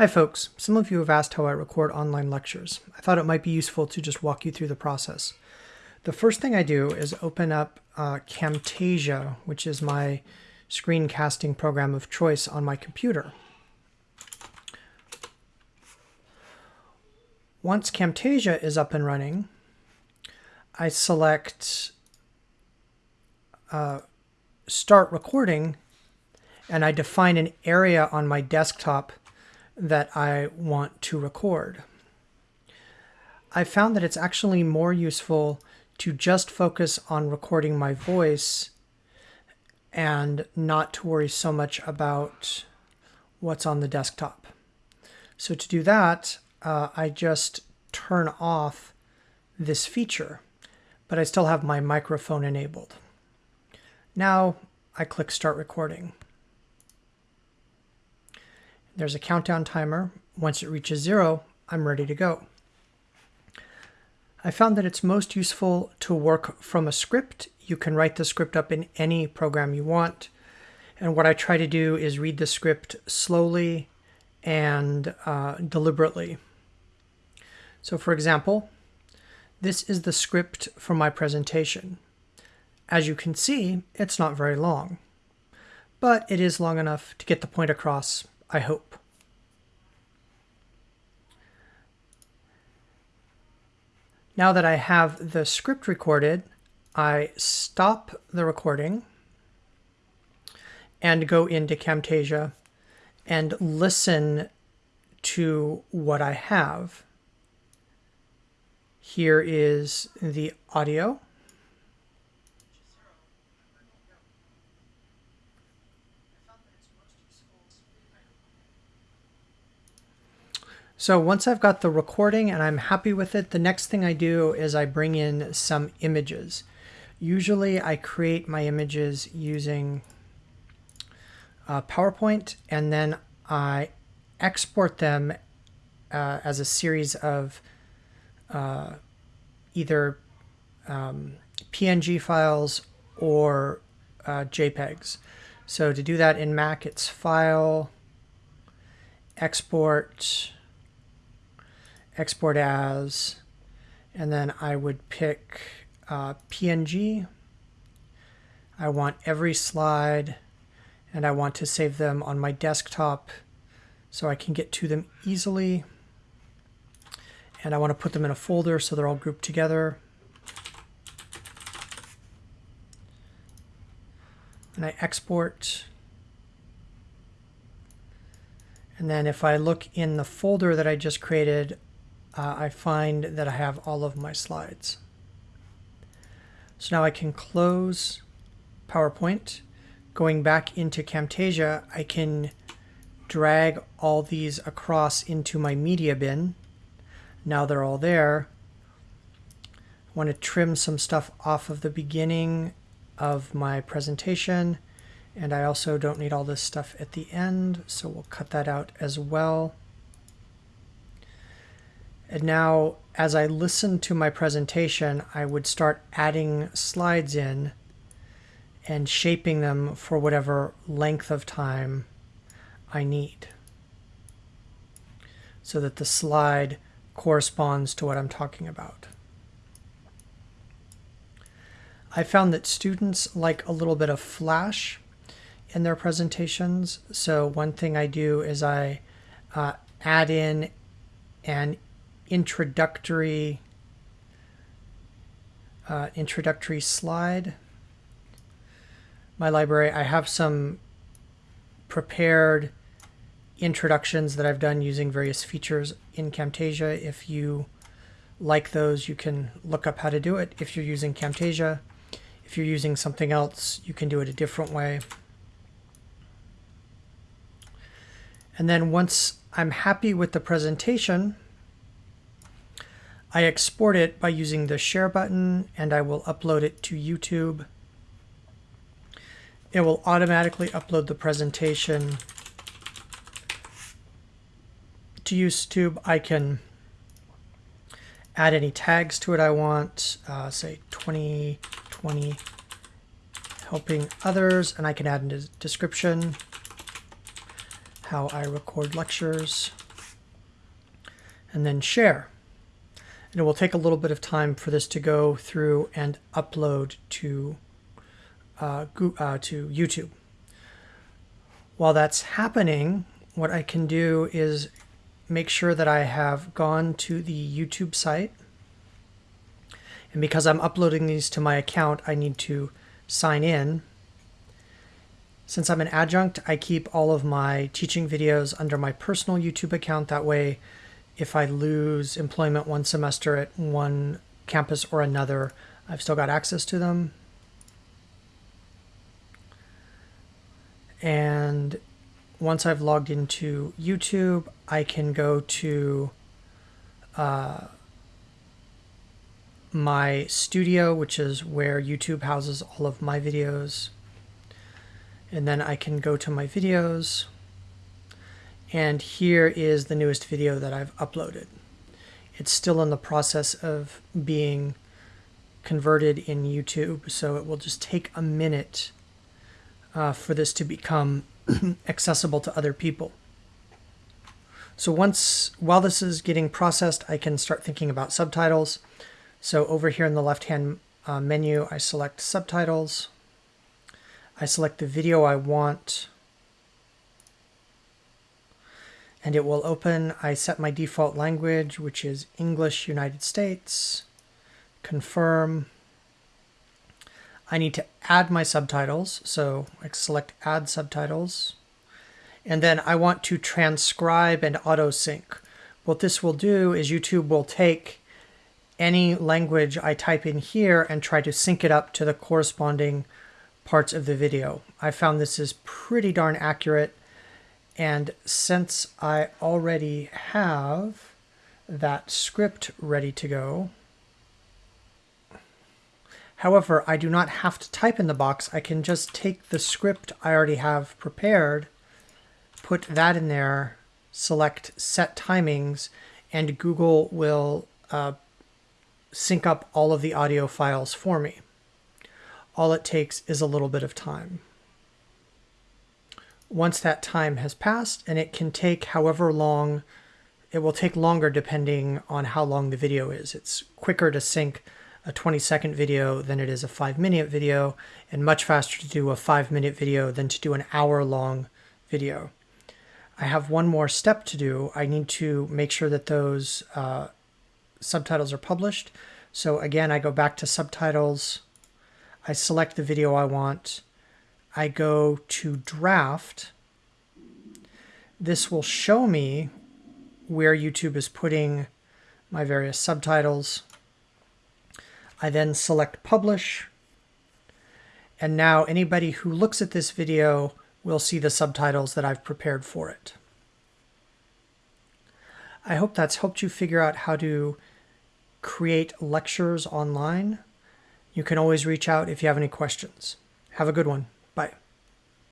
Hi folks, some of you have asked how I record online lectures. I thought it might be useful to just walk you through the process. The first thing I do is open up uh, Camtasia, which is my screencasting program of choice on my computer. Once Camtasia is up and running, I select uh, Start Recording and I define an area on my desktop that I want to record. I found that it's actually more useful to just focus on recording my voice and not to worry so much about what's on the desktop. So to do that, uh, I just turn off this feature, but I still have my microphone enabled. Now I click start recording. There's a countdown timer. Once it reaches zero, I'm ready to go. I found that it's most useful to work from a script. You can write the script up in any program you want. And what I try to do is read the script slowly and uh, deliberately. So for example, this is the script for my presentation. As you can see, it's not very long, but it is long enough to get the point across I hope. Now that I have the script recorded, I stop the recording and go into Camtasia and listen to what I have. Here is the audio. So once I've got the recording and I'm happy with it, the next thing I do is I bring in some images. Usually I create my images using uh, PowerPoint and then I export them uh, as a series of uh, either um, PNG files or uh, JPEGs. So to do that in Mac, it's File, Export, export as, and then I would pick uh, PNG. I want every slide and I want to save them on my desktop so I can get to them easily. And I want to put them in a folder so they're all grouped together. And I export. And then if I look in the folder that I just created, uh, I find that I have all of my slides. So now I can close PowerPoint. Going back into Camtasia, I can drag all these across into my media bin. Now they're all there. I want to trim some stuff off of the beginning of my presentation. And I also don't need all this stuff at the end, so we'll cut that out as well. And now as I listen to my presentation, I would start adding slides in and shaping them for whatever length of time I need so that the slide corresponds to what I'm talking about. I found that students like a little bit of flash in their presentations. So one thing I do is I uh, add in an introductory uh, introductory slide. My library, I have some prepared introductions that I've done using various features in Camtasia. If you like those, you can look up how to do it if you're using Camtasia. If you're using something else, you can do it a different way. And then once I'm happy with the presentation, I export it by using the share button and I will upload it to YouTube. It will automatically upload the presentation to YouTube. I can add any tags to it I want, uh, say 2020 helping others, and I can add a description, how I record lectures. and then share. And it will take a little bit of time for this to go through and upload to, uh, uh, to YouTube. While that's happening, what I can do is make sure that I have gone to the YouTube site. And because I'm uploading these to my account, I need to sign in. Since I'm an adjunct, I keep all of my teaching videos under my personal YouTube account. That way, if I lose employment one semester at one campus or another, I've still got access to them. And once I've logged into YouTube, I can go to uh, my studio, which is where YouTube houses all of my videos. And then I can go to my videos. And here is the newest video that I've uploaded. It's still in the process of being converted in YouTube, so it will just take a minute uh, for this to become accessible to other people. So once, while this is getting processed, I can start thinking about subtitles. So over here in the left-hand uh, menu, I select subtitles. I select the video I want and it will open. I set my default language, which is English United States, confirm. I need to add my subtitles, so I select add subtitles. And then I want to transcribe and auto sync. What this will do is YouTube will take any language I type in here and try to sync it up to the corresponding parts of the video. I found this is pretty darn accurate and since I already have that script ready to go, however, I do not have to type in the box. I can just take the script I already have prepared, put that in there, select set timings, and Google will uh, sync up all of the audio files for me. All it takes is a little bit of time. Once that time has passed, and it can take however long, it will take longer depending on how long the video is. It's quicker to sync a 20 second video than it is a five minute video, and much faster to do a five minute video than to do an hour long video. I have one more step to do. I need to make sure that those uh, subtitles are published. So again, I go back to subtitles. I select the video I want. I go to draft, this will show me where YouTube is putting my various subtitles. I then select publish. And now anybody who looks at this video will see the subtitles that I've prepared for it. I hope that's helped you figure out how to create lectures online. You can always reach out if you have any questions. Have a good one.